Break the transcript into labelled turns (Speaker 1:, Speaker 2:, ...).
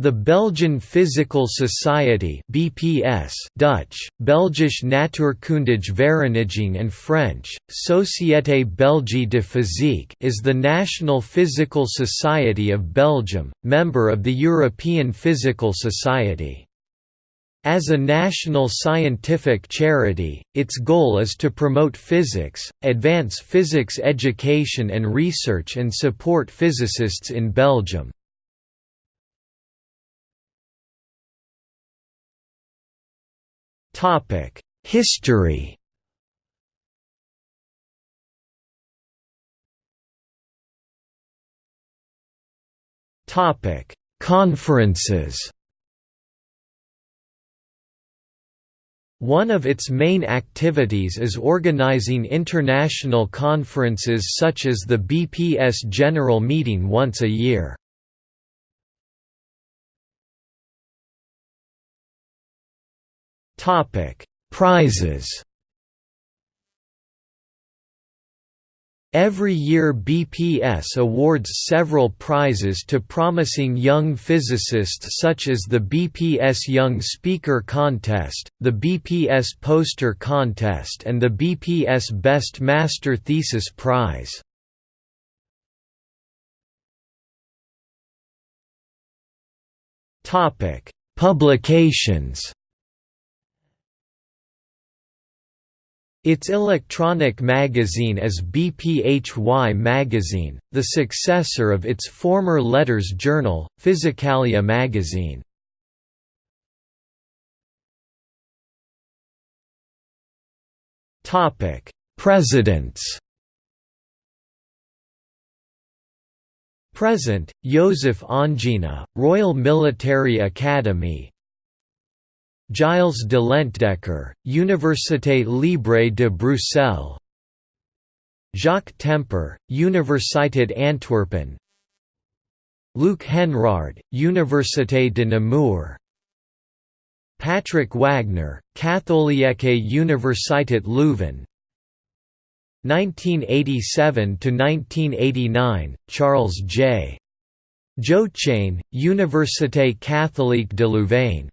Speaker 1: The Belgian Physical Society (BPS) Dutch, Belgische Natuurkundige Vereniging and French, Société Belgique de Physique is the national physical society of Belgium, member of the European Physical Society. As a national scientific charity, its goal is to promote physics, advance physics education and research and support physicists in Belgium. History Topic: Conferences One of its main activities is organizing international conferences such as the BPS General Meeting once a year. Topic: Prizes. Every year BPS awards several prizes to promising young physicists such as the BPS Young Speaker Contest, the BPS Poster Contest and the BPS Best Master Thesis Prize. Publications Its electronic magazine is BPHY Magazine, the successor of its former letters journal, Physicalia Magazine. Presidents Present, Joseph Ongena, Royal Military Academy Gilles de Lentdecker, Université Libre de Bruxelles. Jacques Tempère, Universiteit Antwerpen Luc Henrard, Université de Namur. Patrick Wagner, Katholieke Universiteit Leuven 1987–1989, Charles J. Joachain, Université catholique de Louvain